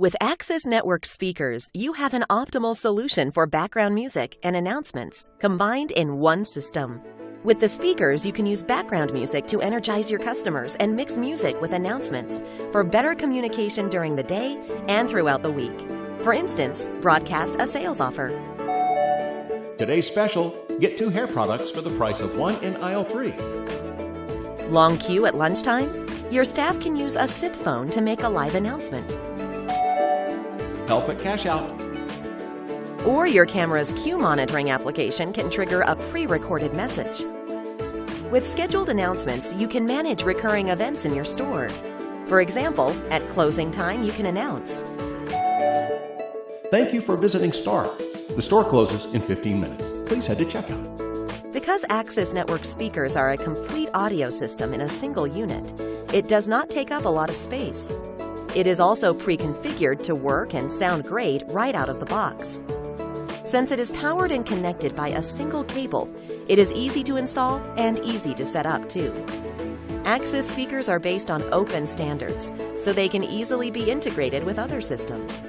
With Axis Network speakers, you have an optimal solution for background music and announcements combined in one system. With the speakers, you can use background music to energize your customers and mix music with announcements for better communication during the day and throughout the week. For instance, broadcast a sales offer. Today's special get two hair products for the price of one in aisle three. Long queue at lunchtime? Your staff can use a SIP phone to make a live announcement. Help at cash out. Or your camera's queue monitoring application can trigger a pre recorded message. With scheduled announcements, you can manage recurring events in your store. For example, at closing time, you can announce Thank you for visiting Star. The store closes in 15 minutes. Please head to checkout. Because Axis Network speakers are a complete audio system in a single unit, it does not take up a lot of space. It is also pre-configured to work and sound great right out of the box. Since it is powered and connected by a single cable, it is easy to install and easy to set up too. Axis speakers are based on open standards, so they can easily be integrated with other systems.